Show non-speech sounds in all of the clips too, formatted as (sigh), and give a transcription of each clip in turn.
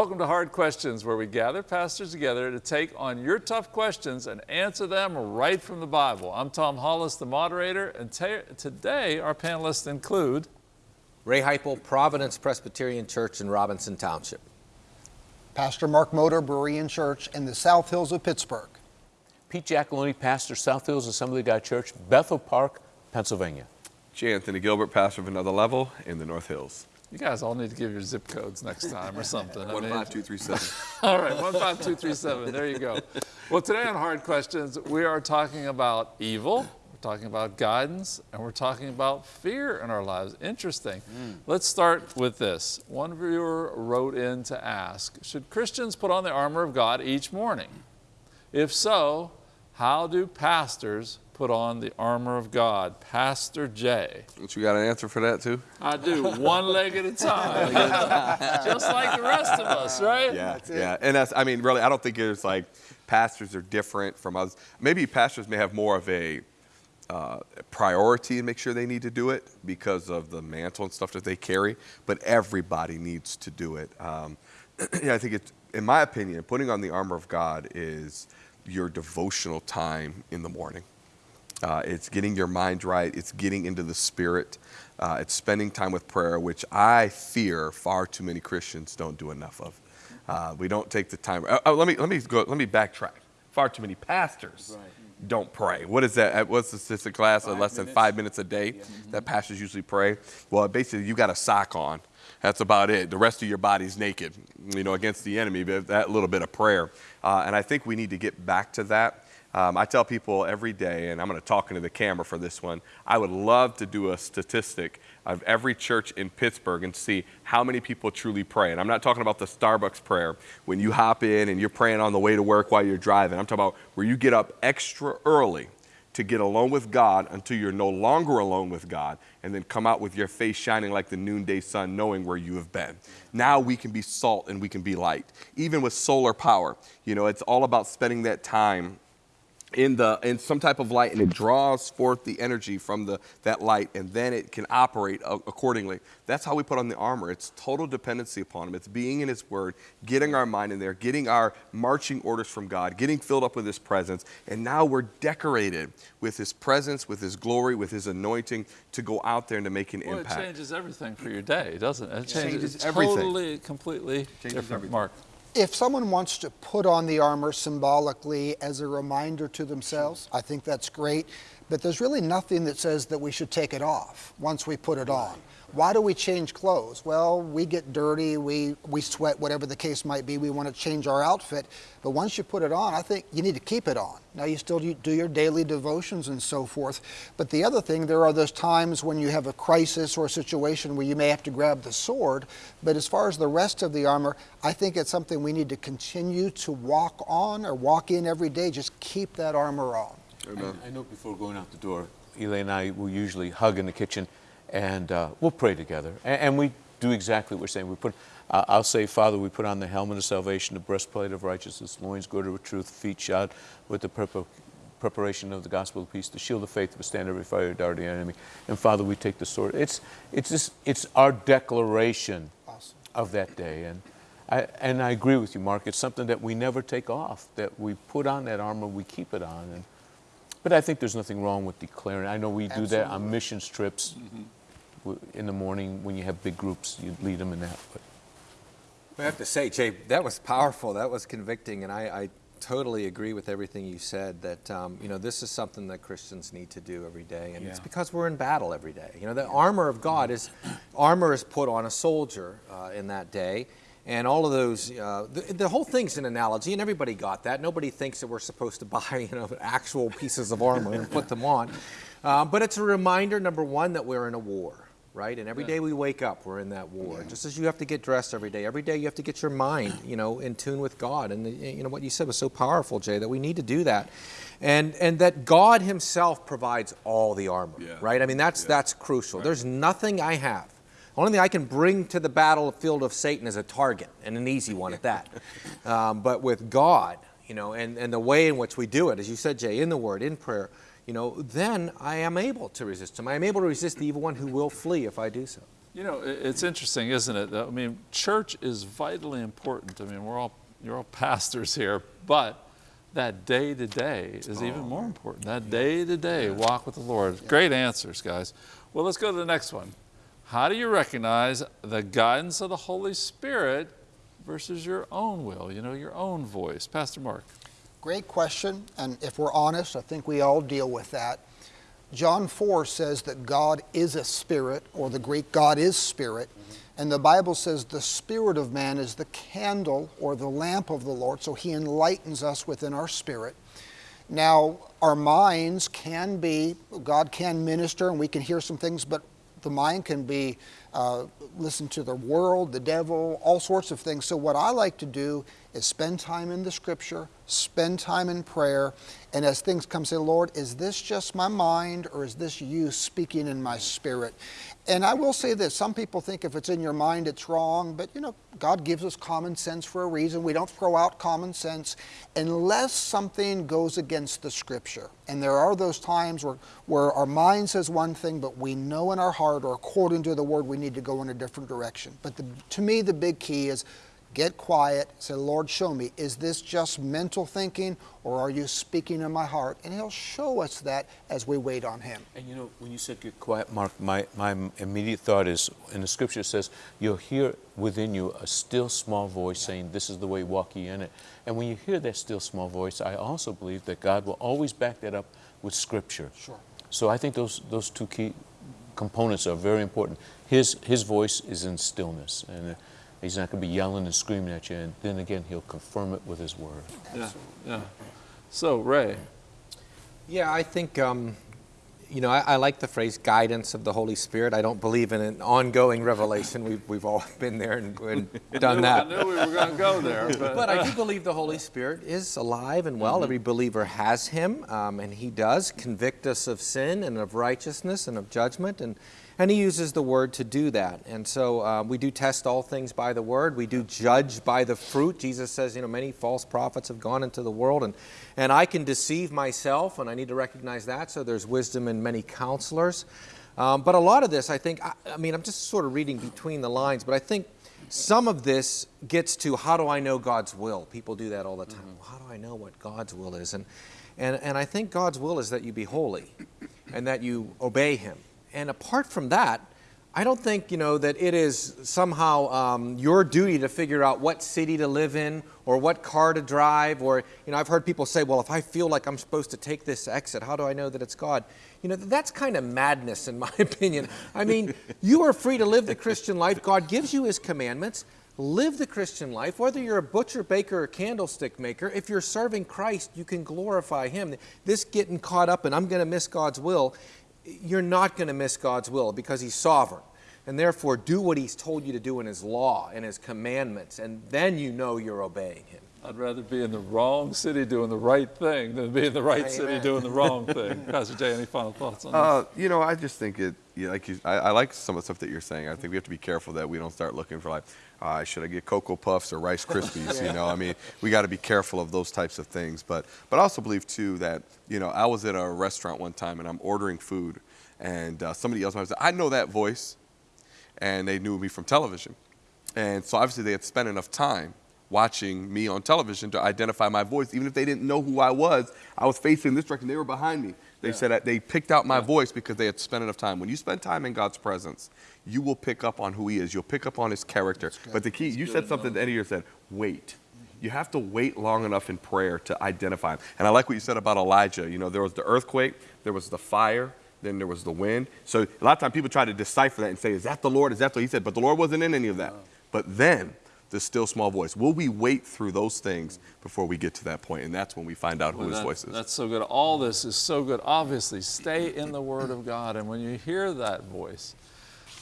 Welcome to Hard Questions, where we gather pastors together to take on your tough questions and answer them right from the Bible. I'm Tom Hollis, the moderator, and today our panelists include Ray Heipel, Providence Presbyterian Church in Robinson Township. Pastor Mark Motor, Berean Church in the South Hills of Pittsburgh. Pete Giacalone, Pastor, South Hills Assembly of God Church, Bethel Park, Pennsylvania. J. Anthony Gilbert, pastor of Another Level in the North Hills. You guys all need to give your zip codes next time or something. 15237. (laughs) all right, 15237. There you go. Well, today on Hard Questions, we are talking about evil, we're talking about guidance, and we're talking about fear in our lives. Interesting. Mm. Let's start with this. One viewer wrote in to ask Should Christians put on the armor of God each morning? If so, how do pastors put on the armor of God. Pastor Jay. Don't you got an answer for that too? I do, one leg at a time. (laughs) Just like the rest of us, right? Yeah, yeah. And that's, I mean, really, I don't think it's like pastors are different from us. Maybe pastors may have more of a uh, priority and make sure they need to do it because of the mantle and stuff that they carry, but everybody needs to do it. Um, (clears throat) yeah, I think it's, in my opinion, putting on the armor of God is your devotional time in the morning. Uh, it's getting your mind right. It's getting into the spirit. Uh, it's spending time with prayer, which I fear far too many Christians don't do enough of. Uh, we don't take the time. Uh, uh, let me let me go. Let me backtrack. Far too many pastors right. don't pray. What is that? What's the statistic class? Five less minutes. than five minutes a day yeah. that pastors usually pray. Well, basically, you got a sock on. That's about it. The rest of your body's naked, you know, against the enemy. But that little bit of prayer, uh, and I think we need to get back to that. Um, I tell people every day, and I'm going to talk into the camera for this one, I would love to do a statistic of every church in Pittsburgh and see how many people truly pray. And I'm not talking about the Starbucks prayer when you hop in and you're praying on the way to work while you're driving. I'm talking about where you get up extra early to get alone with God until you're no longer alone with God, and then come out with your face shining like the noonday sun, knowing where you have been. Now we can be salt and we can be light. Even with solar power, you know, it's all about spending that time in the in some type of light and it draws forth the energy from the that light and then it can operate accordingly. That's how we put on the armor. It's total dependency upon him. It's being in his word getting our mind in there getting our marching orders from god getting filled up with his presence and now we're decorated with his presence with his glory with his anointing to go out there and to make an well, impact. it changes everything for your day doesn't it? It changes, changes everything. totally completely changes different everything. mark if someone wants to put on the armor symbolically as a reminder to themselves, I think that's great. But there's really nothing that says that we should take it off once we put it on. Why do we change clothes? Well, we get dirty, we, we sweat, whatever the case might be. We want to change our outfit. But once you put it on, I think you need to keep it on. Now, you still do your daily devotions and so forth. But the other thing, there are those times when you have a crisis or a situation where you may have to grab the sword. But as far as the rest of the armor, I think it's something we need to continue to walk on or walk in every day. Just keep that armor on. I, I know before going out the door, Elaine and I will usually hug in the kitchen and uh, we'll pray together. And, and, we do exactly what we're saying. We put, uh, I'll say, Father, we put on the helmet of salvation, the breastplate of righteousness, loins girded with truth, feet shod with the purple preparation of the gospel of peace, the shield of faith to withstand every fire dart of the enemy. And Father, we take the sword. It's, it's, just, it's our declaration awesome. of that day. And I, and I agree with you, Mark. It's something that we never take off, that we put on that armor, we keep it on. And, but I think there's nothing wrong with declaring. I know we Absolutely. do that on mission trips. Mm -hmm in the morning when you have big groups, you lead them in that. But. I have to say, Jay, that was powerful. That was convicting, and I, I totally agree with everything you said. That um, you know, this is something that Christians need to do every day, and yeah. it's because we're in battle every day. You know, the armor of God is armor is put on a soldier uh, in that day, and all of those. Uh, the, the, whole thing's an analogy, and everybody got that. Nobody thinks that we're supposed to (laughs) buy you know actual pieces of armor and put them on, uh, but it's a reminder, number one, that we're in a war right? And every yeah. day we wake up, we're in that war. Yeah. Just as you have to get dressed every day, every day you have to get your mind, you know, in tune with God. And the, you know what you said was so powerful, Jay, that we need to do that, and and that God Himself provides all the armor, yeah. right? I mean, that's that's crucial. Right. There's nothing I have. Only thing I can bring to the battlefield of Satan is a target, and an easy one at that. (laughs) um, but with God, you know, and, and the way in which we do it, as you said, Jay, in the Word, in prayer, you know, then I am able to resist him. I am able to resist the evil one who will flee if I do so. You know, it's interesting, isn't it? I mean, church is vitally important. I mean, we're all you're all (laughs) pastors here, but that day to day is oh. even more important. That day to day walk with the Lord. Great answers, guys. Well, let's go to the next one. How do you recognize the guidance of the Holy Spirit versus your own will? You know, your own voice. Pastor Mark. Great question, and if we're honest, I think we all deal with that. John 4 says that God is a spirit, or the Greek God is spirit, and the Bible says the spirit of man is the candle or the lamp of the Lord, so he enlightens us within our spirit. Now, our minds can be, God can minister and we can hear some things, but the mind can be uh, listen to the world, the devil, all sorts of things. So, what I like to do is spend time in the scripture, spend time in prayer, and as things come, say, Lord, is this just my mind or is this you speaking in my spirit? And I will say this some people think if it's in your mind, it's wrong, but you know, God gives us common sense for a reason. We don't throw out common sense unless something goes against the scripture. And there are those times where, where our mind says one thing, but we know in our heart or according to the word we need to go in a different direction. But the, to me, the big key is get quiet, say, Lord, show me, is this just mental thinking or are you speaking in my heart? And He'll show us that as we wait on Him. And you know, when you said get quiet, Mark, my, my immediate thought is in the scripture says, You'll hear within you a still small voice saying, This is the way, walk ye in it. And when you hear that still small voice, I also believe that God will always back that up with scripture. Sure. So I think those, those two key components are very important. His, his voice is in stillness, and he's not going to be yelling and screaming at you. And then again, he'll confirm it with his word. Yeah. Yeah. So, Ray. Yeah, I think, um, you know, I, I like the phrase guidance of the Holy Spirit. I don't believe in an ongoing revelation. We've, we've all (laughs) been there and, and (laughs) done I that. knew we were going to go there. (laughs) But, But I do believe the Holy Spirit is alive and well. Every believer has Him, um, and He does convict us of sin and of righteousness and of judgment, and and He uses the Word to do that. And so uh, we do test all things by the Word. We do judge by the fruit. Jesus says, you know, many false prophets have gone into the world, and and I can deceive myself, and I need to recognize that. So there's wisdom in many counselors. Um, but a lot of this, I think, I, I mean, I'm just sort of reading between the lines, but I think some of this gets to how do I know God's will? People do that all the time. Well, how do I know what God's will is? And, and, and I think God's will is that you be holy and that you obey Him. And apart from that, I don't think, you know, that it is somehow um, your duty to figure out what city to live in or what car to drive. Or, you know, I've heard people say, well, if I feel like I'm supposed to take this exit, how do I know that it's God? You know, that's kind of madness, in (laughs) my opinion. I mean, you are free to live the Christian life. God gives you His commandments. Live the Christian life. Whether you're a butcher, baker, or candlestick maker, if you're serving Christ, you can glorify Him. This getting caught up and I'm going to miss God's will, you're not going to miss God's will because He's sovereign. And therefore, do what He's told you to do in His law and His commandments, and then you know you're obeying Him. I'd rather be in the wrong city doing the right thing than be in the right city doing the wrong (laughs) thing. Pastor Jay, any final thoughts on Uh, you know, I just think it. Yeah, like you, I, I like some of the stuff that you're saying. I think we have to be careful that we don't start looking for like, uh, should I get Cocoa Puffs or Rice Krispies? You (laughs) know, I mean, we got to be careful of those types of things. But but I also believe too that you know I was at a restaurant one time and I'm ordering food, and uh, somebody else was I know that voice, and they knew me from television, and so obviously they had spent enough time watching me on television to identify my voice. Even if they didn't know who I was, I was facing this direction. They were behind me. They said that they picked out my voice because they had spent enough time. When you spend time in God's presence, you will pick up on who He is. You'll pick up on His character. But the key, you said something at the end of your said, wait. You have to wait long enough in prayer to identify him. And I like what you said about Elijah. You know, there was the earthquake, there was the fire, then there was the wind. So a lot of times people try to decipher that and say, is that the Lord? Is that the He said? But the Lord wasn't in any of that. But then the still small voice. Will we wait through those things before we get to that point? And that's when we find out who Well, his voice is. That's so good. All this is so good. Obviously, stay in the Word of God. And when you hear that voice,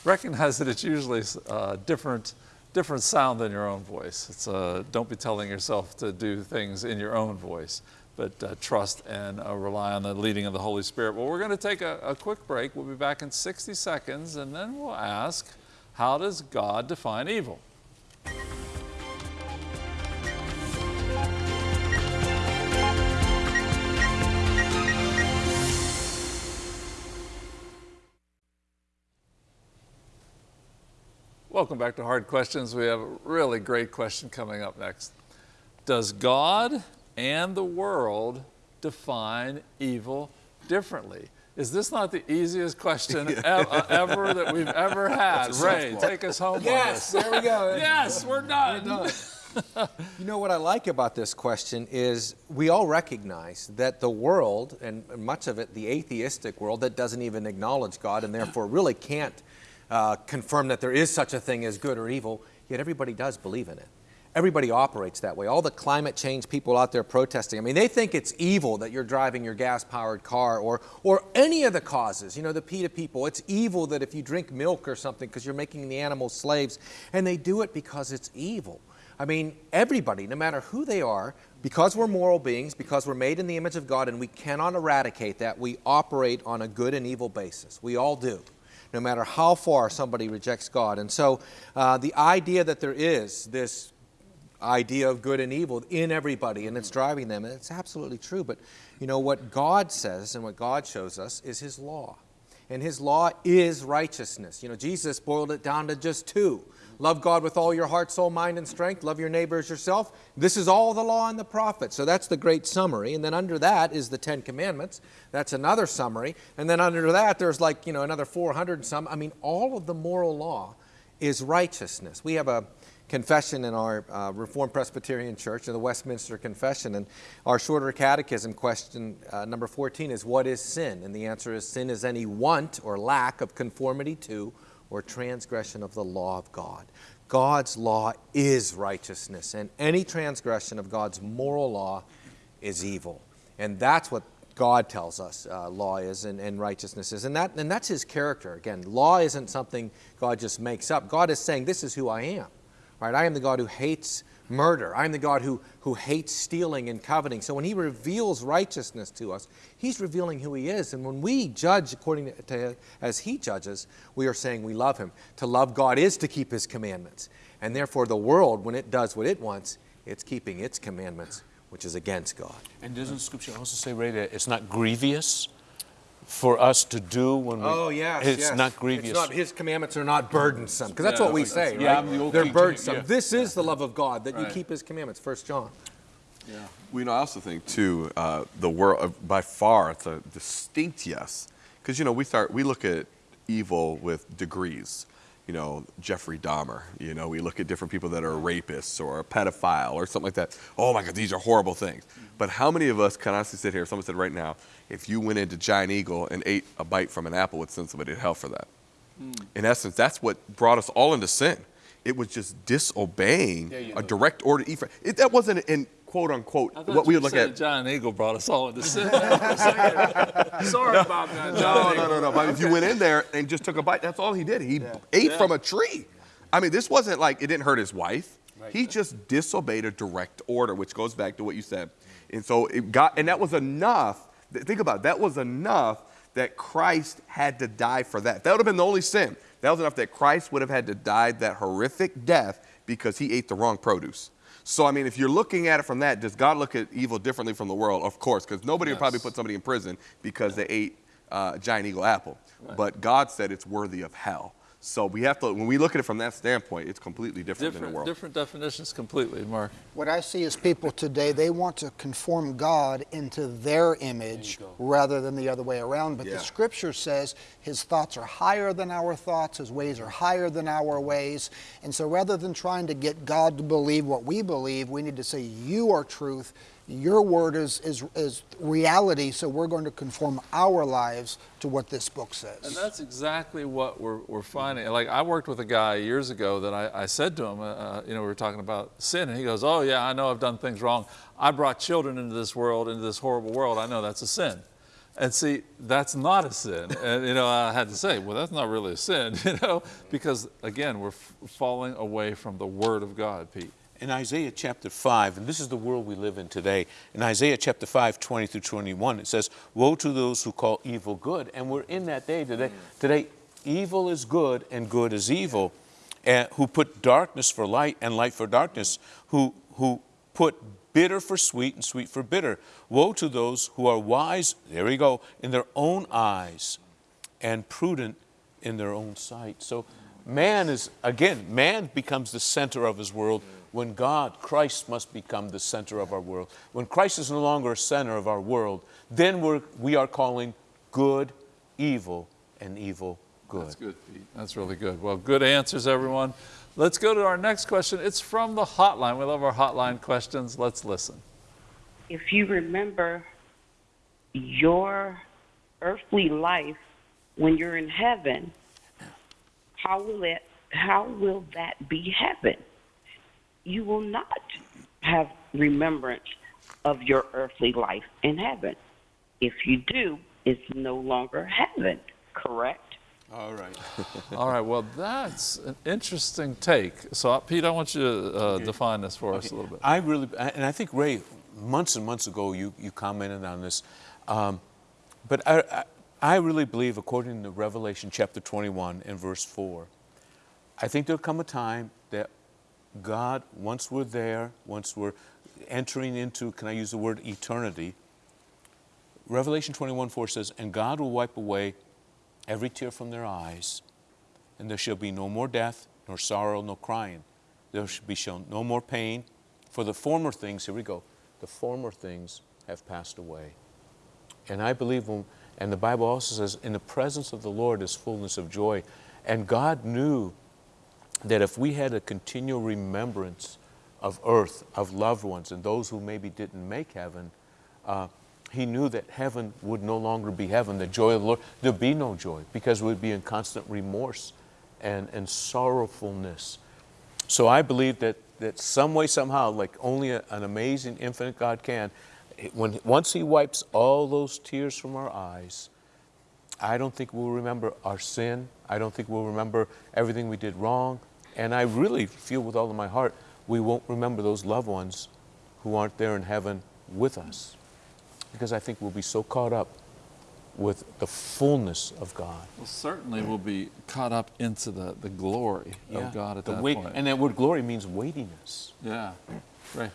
recognize that it's usually a different, different sound than your own voice. It's uh, don't be telling yourself to do things in your own voice, but uh, trust and uh, rely on the leading of the Holy Spirit. Well, we're going to take a, a quick break. We'll be back in 60 seconds, and then we'll ask, how does God define evil? Welcome back to Hard Questions. We have a really great question coming up next. Does God and the world define evil differently? Is this not the easiest question (laughs) ev- uh, ever that we've ever had? Ray, take us home Yes, on there we go. this. Yes, we're done. (laughs) You know what I like about this question is we all recognize that the world, and much of it the atheistic world, that doesn't even acknowledge God and therefore really can't uh, confirm that there is such a thing as good or evil, yet everybody does believe in it. Everybody operates that way. All the climate change people out there protesting, I mean, they think it's evil that you're driving your gas powered car or, or any of the causes, you know, the PETA people. It's evil that if you drink milk or something because you're making the animals slaves, and they do it because it's evil. I mean, everybody, no matter who they are, because we're moral beings, because we're made in the image of God, and we cannot eradicate that, we operate on a good and evil basis. We all do, no matter how far somebody rejects God. And so uh, the idea that there is this idea of good and evil in everybody and it's driving them, And it's absolutely true. But you know, what God says and what God shows us is His law. And His law is righteousness. You know, Jesus boiled it down to just two Love God with all your heart, soul, mind, and strength. Love your neighbor as yourself. This is all the law and the prophets. So that's the great summary. And then under that is the Ten Commandments. That's another summary. And then under that, there's like, you know, another 400 and some. I mean, all of the moral law is righteousness. We have a confession in our uh, Reformed Presbyterian Church, in the Westminster Confession, and our shorter catechism question uh, number 14 is, What is sin? And the answer is, Sin is any want or lack of conformity to or transgression of the law of God. God's law is righteousness, and any transgression of God's moral law is evil. And that's what God tells us uh, law is and, and righteousness is. And, that, and that's His character. Again, law isn't something God just makes up. God is saying, This is who I am. Right? I am the God who hates murder. I'm the God who, who hates stealing and coveting. So when He reveals righteousness to us, He's revealing who He is. And when we judge according to, to as He judges, we are saying we love Him. To love God is to keep His commandments. And therefore, the world, when it does what it wants, it's keeping its commandments, which is against God. And doesn't Scripture also say, Ray, that it's not grievous for us to do when we? Oh, yes, It's yes. not grievous. It's not, his commandments are not burdensome, because that's Yeah, what we say, right. Yeah. I'm the old They're burdensome. yeah. This is the love of God, that you keep his commandments, First John. Yeah. We know, I also think too, uh, the world uh, by far it's a distinct yes, because you know we start we look at evil with degrees. You know, Jeffrey Dahmer. You know, we look at different people that are rapists or a pedophile or something like that. Oh my God, these are horrible things. But how many of us can honestly sit here? Someone said right now, if you went into Giant Eagle and ate a bite from an apple, would send somebody to hell for that. Hmm. In essence, that's what brought us all into sin. It was just disobeying Yeah, you a direct order. that wasn't in quote unquote what we would look at. John Eagle brought us all into (laughs) sin. Sorry about that, No, John no, Eagle. no, no. But if you went in there and just took a bite, that's all he did. He ate from a tree. I mean, this wasn't like it didn't hurt his wife. He just disobeyed a direct order, which goes back to what you said. And so it got, and that was enough. Think about it, that was enough that Christ had to die for that. That would have been the only sin. That was enough that Christ would have had to die that horrific death because he ate the wrong produce. So, I mean, if you're looking at it from that, does God look at evil differently from the world? Of course, because nobody would probably put somebody in prison because they ate uh, a giant eagle apple. But God said it's worthy of hell. So we have to, when we look at it from that standpoint, it's completely different, than the Different, world. different definitions completely, Mark. What I see is people today, they want to conform God into their image rather than the other way around. But Yeah. the scripture says his thoughts are higher than our thoughts, his ways are higher than our ways. And so rather than trying to get God to believe what we believe, we need to say, You are truth. Your word is, is, is reality, so we're going to conform our lives to what this book says. And that's exactly what we're, we're finding. Like I worked with a guy years ago that I, I said to him, uh, uh, you know, we were talking about sin, and he goes, "Oh yeah, I know I've done things wrong. I brought children into this world, into this horrible world. I know that's a sin." And see, that's not a sin. (laughs) And you know, I had to say, well, that's not really a sin, (laughs) you know, because again, we're falling away from the Word of God, Pete. In Isaiah chapter 5, and this is the world we live in today, in Isaiah chapter 5, 20 through 21, it says, Woe to those who call evil good. And we're in that day today. Today, evil is good and good is evil, and who put darkness for light and light for darkness, who, who put bitter for sweet and sweet for bitter. Woe to those who are wise, there we go, in their own eyes, and prudent in their own sight. So Man is, again, man becomes the center of his world when God, Christ, must become the center of our world. When Christ is no longer a center of our world, then we're, we are calling good evil and evil good. That's good, Pete. That's really good. Well, good answers, everyone. Let's go to our next question. It's from the hotline. We love our hotline questions. Let's listen. if you remember your earthly life when you're in heaven, how will it how will that be heaven? You will not have remembrance of your earthly life in heaven. If you do, it's no longer heaven, correct? All right. (laughs) All right, well, that's an interesting take. So, uh, Pete, I want you to uh, define this for us a little bit. I really, and I think Ray, months and months ago, you, you commented on this. Um, but I, I, I really believe, according to Revelation chapter 21 and verse 4, I think there'll come a time that God, once we're there, once we're entering into, can I use the word eternity? Revelation 21 4 says, And God will wipe away every tear from their eyes, and there shall be no more death, nor sorrow, nor crying. There shall be shown no more pain, for the former things, here we go, the former things have passed away. And I believe, and the Bible also says, in the presence of the Lord is fullness of joy. And God knew that if we had a continual remembrance of earth, of loved ones, and those who maybe didn't make heaven, uh, he knew that heaven would no longer be heaven, the joy of the Lord. There'd be no joy because we'd be in constant remorse and, and sorrowfulness. So I believe that, that some way, somehow, like only a, an amazing, infinite God can, when, once He wipes all those tears from our eyes, I don't think we'll remember our sin. I don't think we'll remember everything we did wrong. And I really feel with all of my heart, we won't remember those loved ones who aren't there in heaven with us. Because I think we'll be so caught up with the fullness of God. Well, certainly we'll be caught up into the, the glory of God at the that wait, point. And that word glory means weightiness. yeah, right.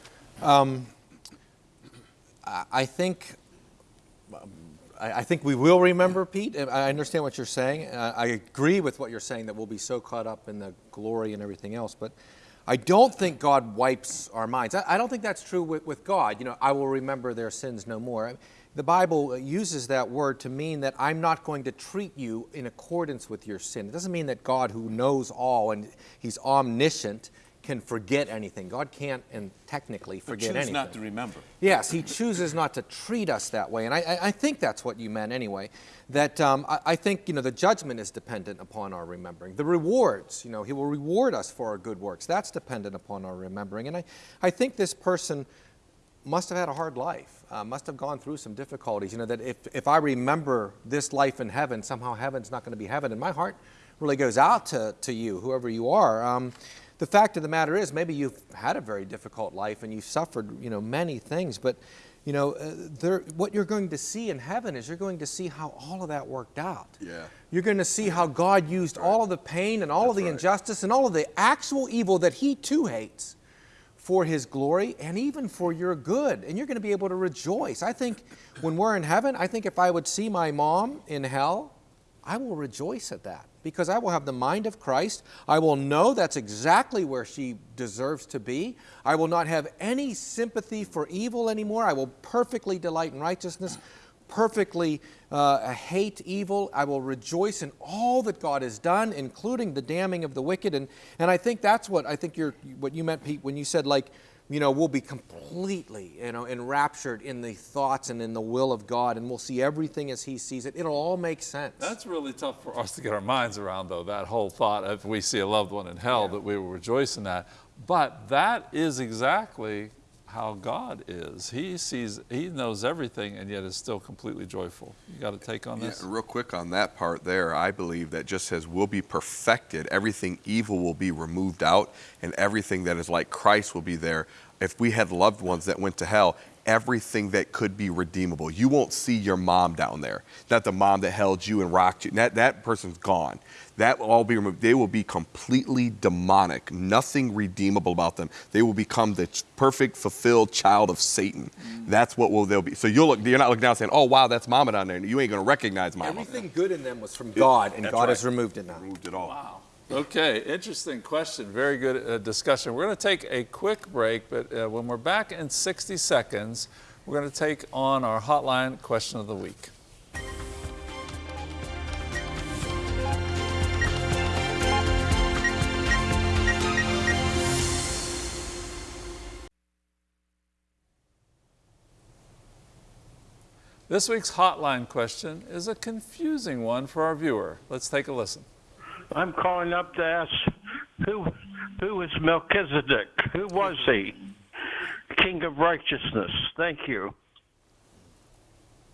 I I think, um, I I think we will remember, Pete. I understand what you're saying. Uh, I agree with what you're saying that we'll be so caught up in the glory and everything else. But I don't think God wipes our minds. I I don't think that's true with, with God. You know, I will remember their sins no more. The Bible uses that word to mean that I'm not going to treat you in accordance with your sin. It doesn't mean that God, who knows all and He's omniscient, can forget anything. God can't, and technically, forget choose anything. not to remember. Yes, he chooses not to treat us that way, and I, I, I think that's what you meant anyway. That um, I, I think you know the judgment is dependent upon our remembering. The rewards, you know, he will reward us for our good works. That's dependent upon our remembering, and I, I think this person must have had a hard life, uh, must have gone through some difficulties. You know, that if, if I remember this life in heaven, somehow heaven's not going to be heaven. And my heart really goes out to, to you, whoever you are. Um, the fact of the matter is, maybe you've had a very difficult life and you've suffered, you know, many things, but you know, uh, there, what you're going to see in heaven is you're going to see how all of that worked out. Yeah. You're going to see how God used all of the pain and all of the right. injustice and all of the actual evil that He too hates for his glory and even for your good. And you're going to be able to rejoice. I think when we're in heaven, I think if I would see my mom in hell, I will rejoice at that because I will have the mind of Christ. I will know that's exactly where she deserves to be. I will not have any sympathy for evil anymore. I will perfectly delight in righteousness, perfectly uh, hate evil. I will rejoice in all that God has done, including the damning of the wicked. And, and I think that's what I think you're, what you meant, Pete, when you said, like, you know, we'll be completely, you know, enraptured in the thoughts and in the will of God, and we'll see everything as He sees it. It'll all make sense. That's really tough for us to get our minds around, though, that whole thought if we see a loved one in hell, that we will rejoice in that. But that is exactly how God is. He sees, He knows everything, and yet is still completely joyful. You got to take on Yeah, this? real quick on that part there, I believe that just as will be perfected, everything evil will be removed out, and everything that is like Christ will be there. If we had loved ones that went to hell, everything that could be redeemable. You won't see your mom down there. Not the mom that held you and rocked you. That, that person's gone. That will all be removed. They will be completely demonic. Nothing redeemable about them. They will become the perfect, fulfilled child of Satan. Mm. That's what will they'll be. So you'll look. You're not looking down saying, "Oh wow, that's mama down there." You ain't gonna recognize mama. Everything good in them was from God, and That's God right. has removed it now. Removed it all. Okay, interesting question. Very good uh, discussion. We're going to take a quick break, but uh, when we're back in 60 seconds, we're going to take on our hotline question of the week. This week's hotline question is a confusing one for our viewer. Let's take a listen. I'm calling up to ask who who is Melchizedek? Who was he? King of righteousness. Thank you.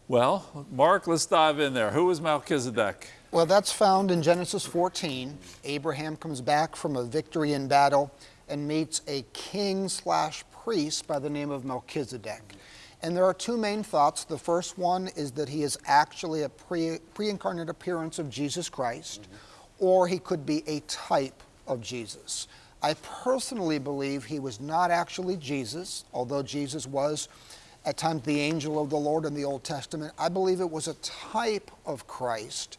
Well, Mark, let's dive in there. Who was Melchizedek? Well, that's found in Genesis 14. Abraham comes back from a victory in battle and meets a king slash priest by the name of Melchizedek. And there are two main thoughts. The first one is that he is actually a pre incarnate appearance of Jesus Christ, or he could be a type of Jesus. I personally believe he was not actually Jesus, although Jesus was at times the angel of the Lord in the Old Testament. I believe it was a type of Christ.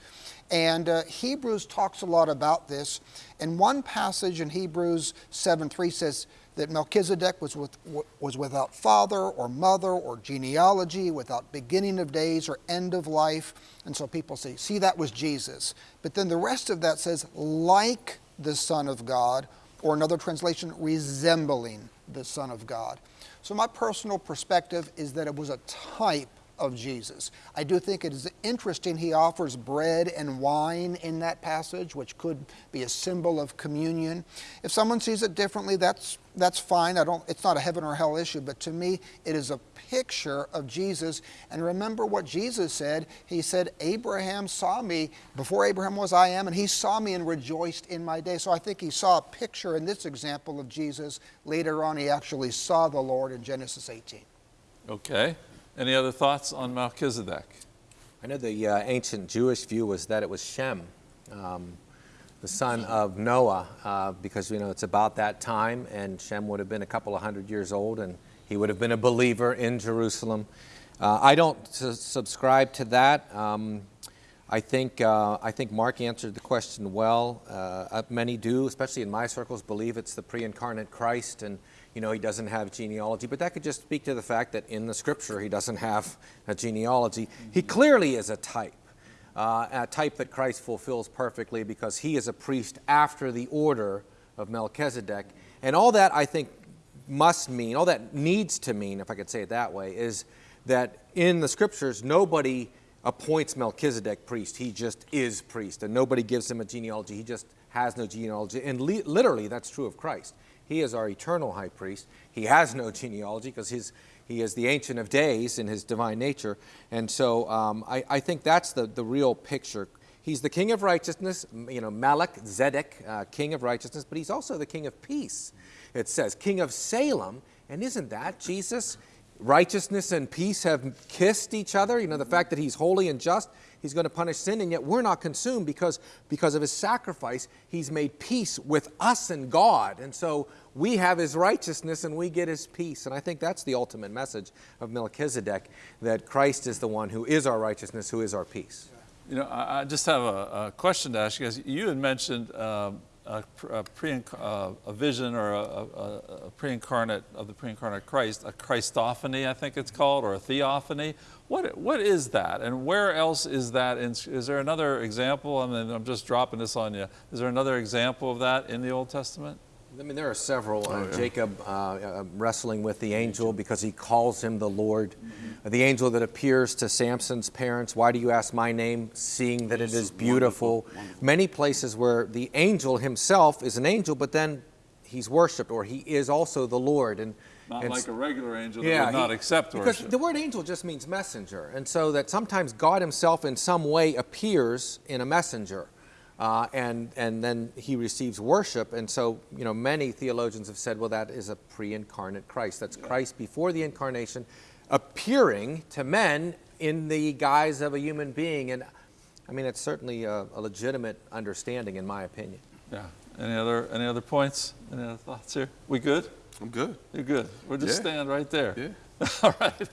And uh, Hebrews talks a lot about this. And one passage in Hebrews 7 3 says that Melchizedek was, with, was without father or mother or genealogy, without beginning of days or end of life. And so people say, see, that was Jesus. But then the rest of that says, like the Son of God, or another translation, resembling the Son of God. So my personal perspective is that it was a type of Jesus. I do think it is interesting he offers bread and wine in that passage, which could be a symbol of communion. If someone sees it differently, that's that's fine. I don't it's not a heaven or hell issue, but to me it is a picture of Jesus. And remember what Jesus said. He said, Abraham saw me before Abraham was I am, and he saw me and rejoiced in my day. So I think he saw a picture in this example of Jesus. Later on he actually saw the Lord in Genesis 18. Okay. Any other thoughts on Melchizedek? I know the uh, ancient Jewish view was that it was Shem, um, the son of Noah, uh, because you know it's about that time, and Shem would have been a couple of hundred years old, and he would have been a believer in Jerusalem. Uh, I don't subscribe to that. Um, I think uh, I think Mark answered the question well. Uh, many do, especially in my circles, believe it's the pre-incarnate Christ, and you know, he doesn't have genealogy, but that could just speak to the fact that in the scripture he doesn't have a genealogy. He clearly is a type, uh, a type that Christ fulfills perfectly because he is a priest after the order of Melchizedek. And all that I think must mean, all that needs to mean, if I could say it that way, is that in the scriptures nobody appoints Melchizedek priest. He just is priest, and nobody gives him a genealogy. He just has no genealogy. And literally, that's true of Christ. He is our eternal high priest. He has no genealogy because he is the Ancient of Days in his divine nature. And so um, I, I, think that's the, the real picture. He's the King of righteousness, you know, Malach, Zedek, uh, King of righteousness, but he's also the King of peace. It says, King of Salem. And isn't that Jesus? Righteousness and peace have kissed each other. You know, the fact that he's holy and just he's going to punish sin, and yet we're not consumed because, because of his sacrifice, he's made peace with us and God. And so we have his righteousness and we get his peace. And I think that's the ultimate message of Melchizedek that Christ is the one who is our righteousness, who is our peace. You know, I, just have a, a, question to ask you guys. You had mentioned um, a, a, pre, uh, a vision or a, a, pre-incarnate of the pre-incarnate Christ, a Christophany, I think it's called, or a theophany. What, what is that, and where else is that? In, is there another example? I mean, I'm just dropping this on you. Is there another example of that in the Old Testament? I mean, there are several. Uh, oh, yeah. Jacob uh, uh, wrestling with the angel because he calls him the Lord. Mm-hmm. The angel that appears to Samson's parents, why do you ask my name, seeing that it is beautiful? Wonderful. Wonderful. Many places where the angel himself is an angel, but then he's worshipped or he is also the Lord. And not and like a regular angel yeah, that would not he, accept because the word angel just means messenger, and so that sometimes God Himself in some way appears in a messenger. Uh, and, and then he receives worship. And so, you know, many theologians have said, well, that is a pre incarnate Christ. That's Christ before the incarnation appearing to men in the guise of a human being. And I mean, it's certainly a, a legitimate understanding, in my opinion. Yeah. Any other, any other points? Any other thoughts here? We good? I'm good. You're good. We'll just Yeah. stand right there. Yeah. (laughs) All right.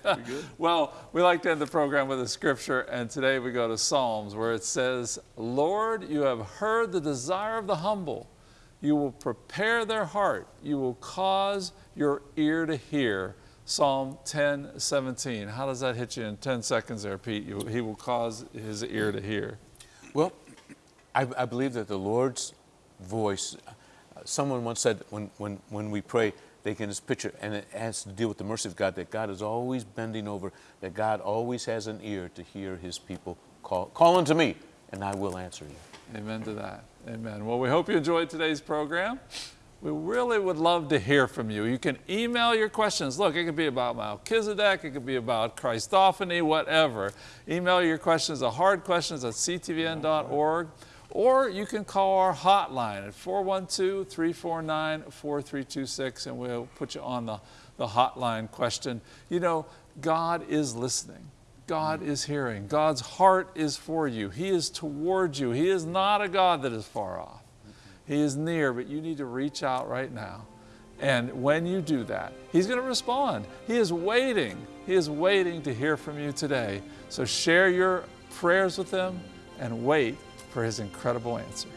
well, we like to end the program with a scripture, and today we go to Psalms where it says, Lord, you have heard the desire of the humble. You will prepare their heart. You will cause your ear to hear. Psalm 10, 17. How does that hit you in 10 seconds there, Pete? You, he will cause his ear to hear. Well, I, I believe that the Lord's voice, uh, someone once said when, when, when we pray, they can just picture, and it has to deal with the mercy of God, that God is always bending over, that God always has an ear to hear his people call, call unto me, and I will answer you. Amen to that. Amen. Well, we hope you enjoyed today's program. We really would love to hear from you. You can email your questions. Look, it could be about Melchizedek, it could be about Christophany, whatever. Email your questions the hard questions at ctvn.org, or you can call our hotline at 412 349 4326 and we'll put you on the, the hotline question. You know, God is listening. God is hearing. God's heart is for you. He is towards you. He is not a God that is far off. He is near, but you need to reach out right now. And when you do that, He's going to respond. He is waiting. He is waiting to hear from you today. So share your prayers with Him and wait for His incredible answer.